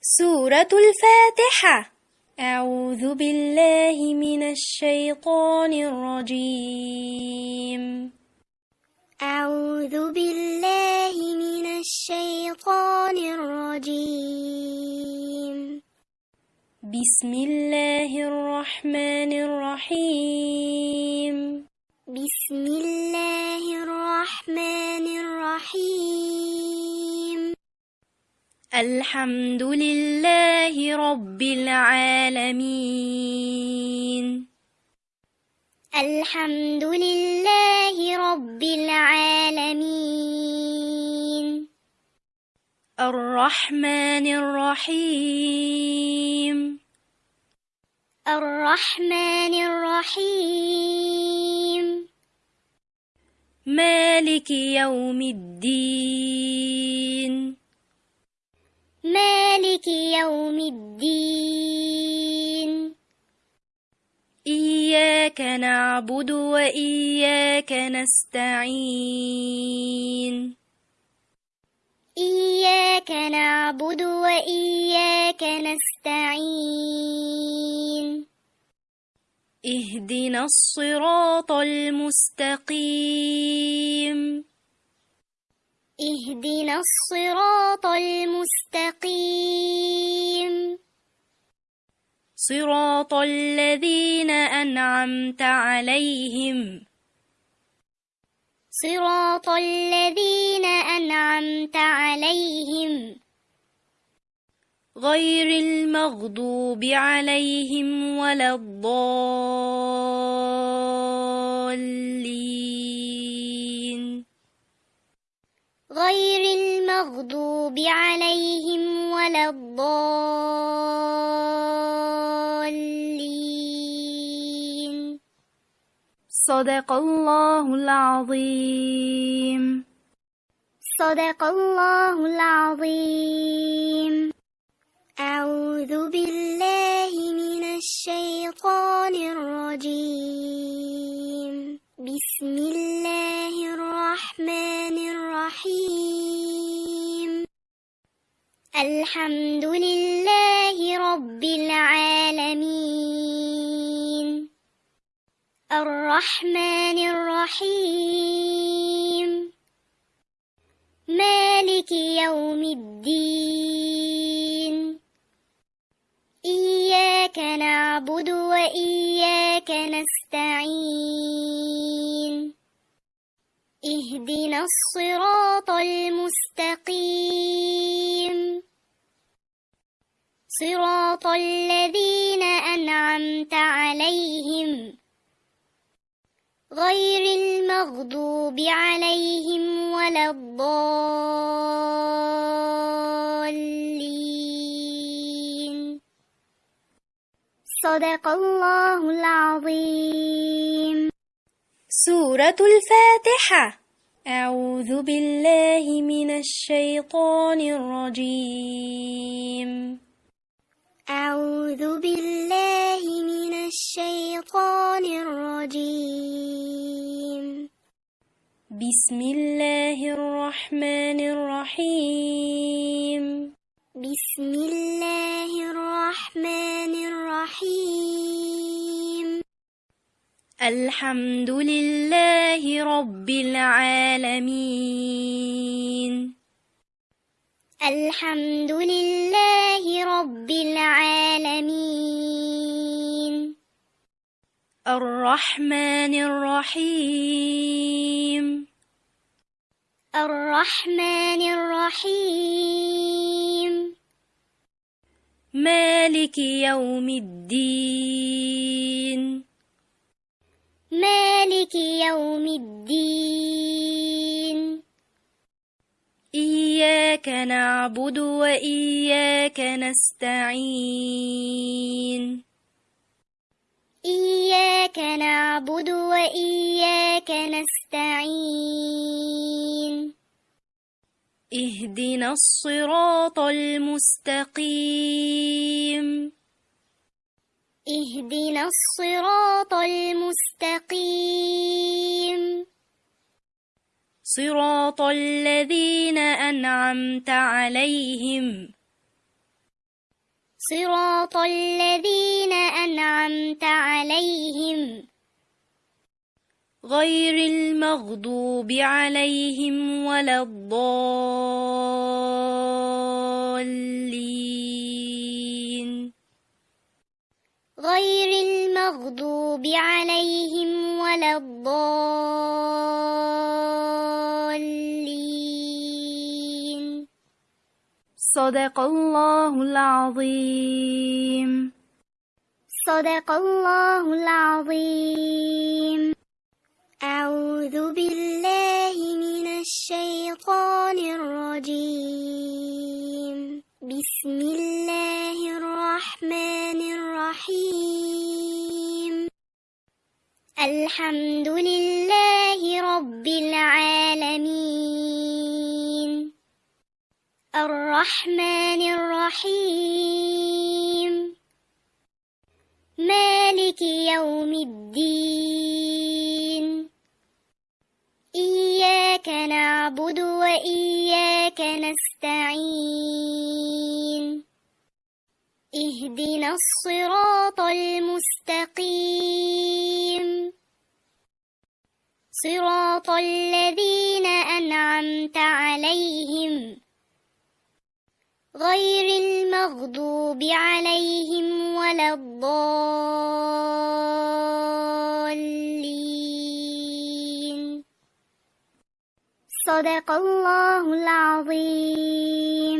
سورة الفاتحة. أعوذ بالله من الشيطان الرجيم. أعوذ بالله من الشيطان الرجيم. بسم الله الرحمن الرحيم. بسم الله الرحمن الرحيم. الحمد لله رب العالمين. الحمد لله رب العالمين. الرحمن الرحيم. الرحمن الرحيم. مالك يوم الدين. مالك يوم الدين. إياك نعبد وإياك نستعين. إياك نعبد وإياك نستعين. اهدنا الصراط المستقيم. اهدنا الصراط المستقيم. صراط الذين أنعمت عليهم. صراط الذين أنعمت عليهم. غير المغضوب عليهم ولا الضالين غير المغضوب عليهم ولا الضالين. صدق الله العظيم. صدق الله العظيم. أعوذ بالله من الشيطان الرجيم. بسم الله الرحمن الرحيم. الحمد لله رب العالمين. الرحمن الرحيم. مالك يوم الدين. إياك نعبد وإياك نستعين. اهدنا الصراط المستقيم. صراط الذين أنعمت عليهم غير المغضوب عليهم ولا الضالين. صدق الله العظيم. سورة الفاتحة. أعوذ بالله من الشيطان الرجيم. أعوذ بالله من الشيطان الرجيم. بسم الله الرحمن الرحيم. بسم الله الرحمن الرحيم. الحمد لله رب العالمين. الحمد لله الرحمن الرحيم. الرحمن الرحيم. مالك يوم الدين. مالك يوم الدين. إياك نعبد وإياك نستعين. إياك نعبد وإياك نستعين. اهدنا الصراط المستقيم. اهدنا الصراط المستقيم. صراط الذين أنعمت عليهم. صراط الذين غير المغضوب عليهم ولا الضالين. غير المغضوب عليهم ولا الضالين. صدق الله العظيم. صدق الله العظيم. أعوذ بالله من الشيطان الرجيم. بسم الله الرحمن الرحيم. الحمد لله رب العالمين. الرحمن الرحيم. مالك يوم الدين. نعبد وإياك نستعين. اهدنا الصراط المستقيم. صراط الذين أنعمت عليهم. غير المغضوب عليهم ولا الضالين. صدق الله العظيم.